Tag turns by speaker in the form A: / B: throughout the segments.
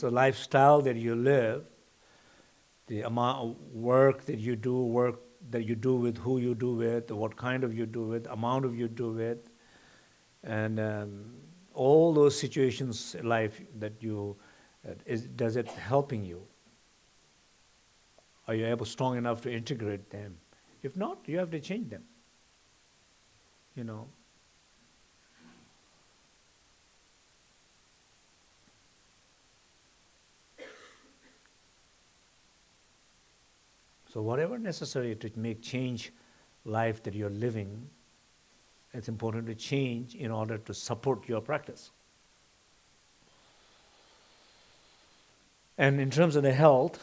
A: the lifestyle that you live, the amount of work that you do, work that you do with who you do with, what kind of you do with, amount of you do with, and um, all those situations in life that you, uh, is, does it helping you? Are you able strong enough to integrate them? If not, you have to change them. You know. So whatever necessary to make change life that you're living, it's important to change in order to support your practice. And in terms of the health,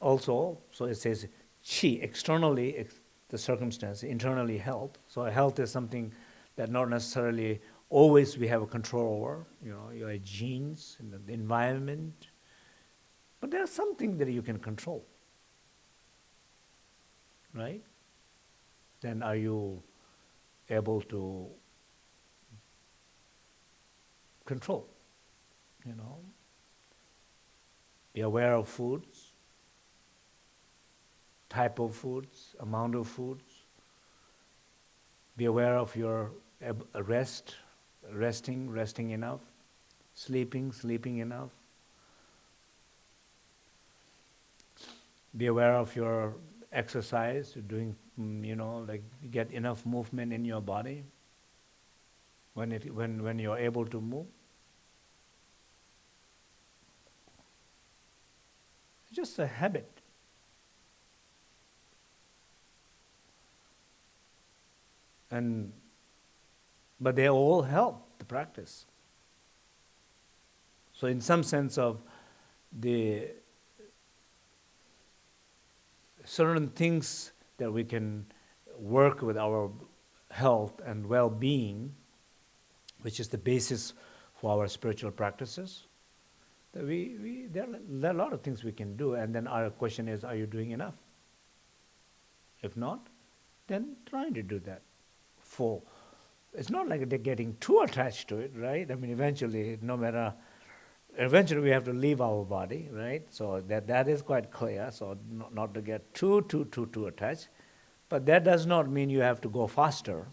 A: also, so it says chi, externally ex the circumstance, internally health. So health is something that not necessarily always we have a control over, you know, your genes, the environment, but there's something that you can control right? Then are you able to control, you know? Be aware of foods, type of foods, amount of foods. Be aware of your rest, resting, resting enough, sleeping, sleeping enough. Be aware of your exercise, doing, mm, you know, like get enough movement in your body when, it, when, when you're able to move. It's just a habit. And, but they all help the practice. So in some sense of the certain things that we can work with our health and well-being, which is the basis for our spiritual practices. We, we, there, there are a lot of things we can do, and then our question is, are you doing enough? If not, then trying to do that. For it's not like they're getting too attached to it, right? I mean, eventually, no matter eventually we have to leave our body, right? So that, that is quite clear, so not, not to get too, too, too, too attached. But that does not mean you have to go faster.